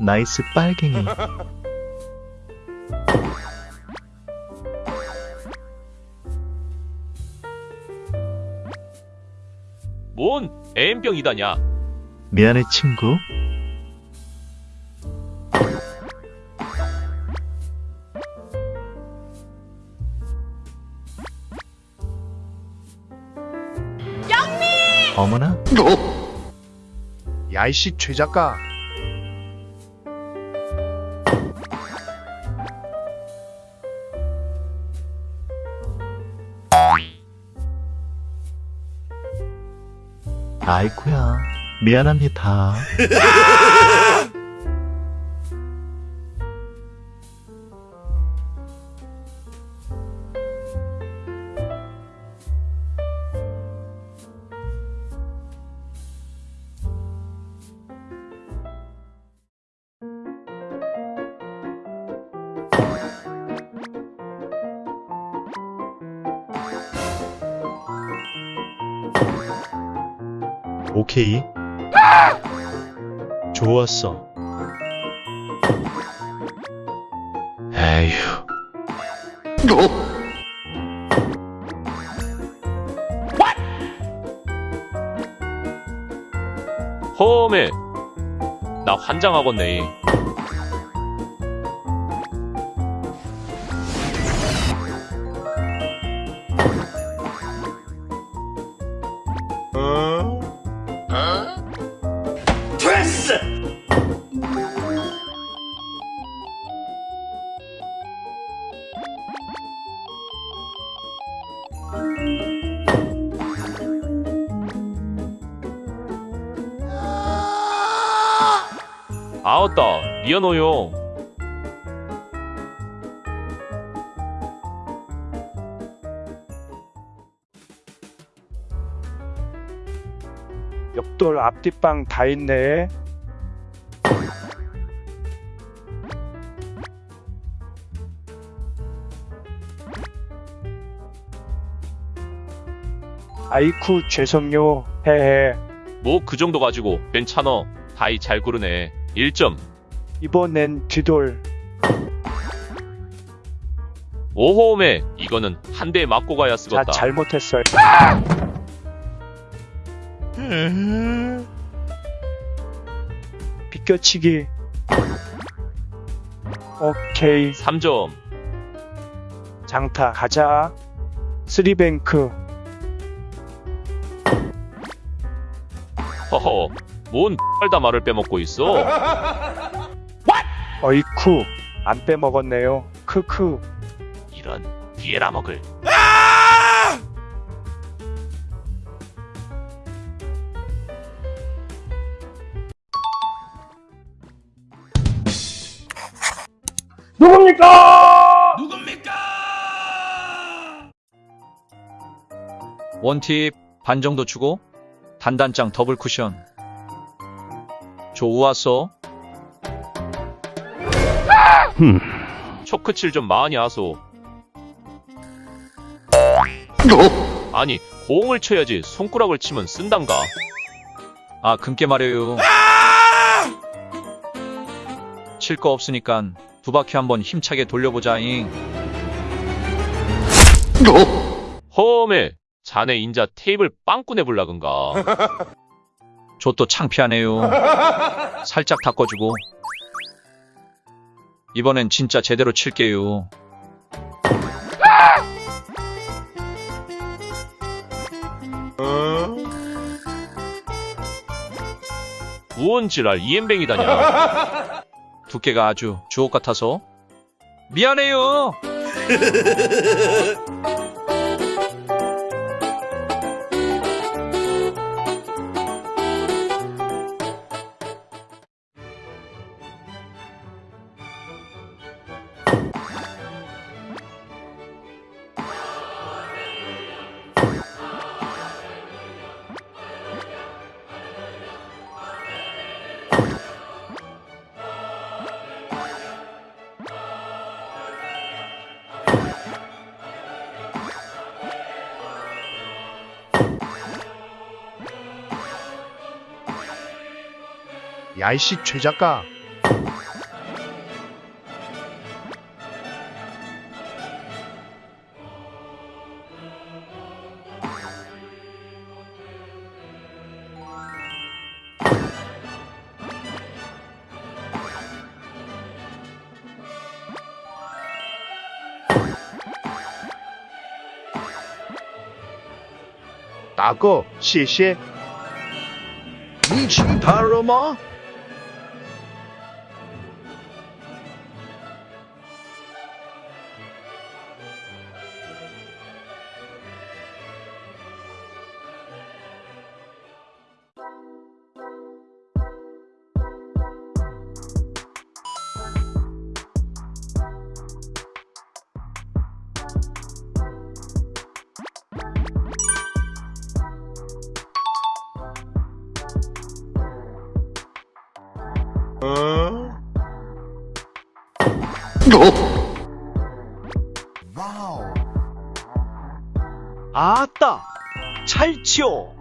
나이스 빨갱이. 뭔 M병이다냐? 미안해 친구. 영미! 어머나? 야이씨 최 작가 아이쿠야. 미안합니다. 오케이. 좋았어. 에휴. 험해. 나 환장하겠네. 아웃다. 미안해요. 옆돌 앞뒷방 다 있네 아이쿠 죄송요 헤헤 뭐 그 정도 가지고 괜찮어. 다이 잘 고르네. 1점. 이번엔 뒤돌 오호메. 이거는 한 대 맞고 가야 자 쓰겄다. 잘못했어요 비껴치기 오케이 3점. 장타 가자 쓰리뱅크 허허. 뭔 빨다 말을 빼먹고 있어? 어이쿠 안 빼먹었네요 크크 이런 뒤에라 먹을. 원팁 반 정도 주고 단단장 더블 쿠션. 좋았어 초크칠 좀 많이 하소. 아니, 공을 쳐야지 손가락을 치면 쓴단가. 아 금게 말해요. 칠 거 없으니까 두 바퀴 한번 힘차게 돌려보자잉 험해. 자네 인자 테이블 빵꾸내 불라근가. 저 또 창피하네요 살짝 닦아주고 이번엔 진짜 제대로 칠게요 우원지랄 이엠뱅이다냐. 두께가 아주 주옥 같아서. 미안해요 야이씨 최작가. 아고 谢谢你请他了吗嗯。 아따 찰지요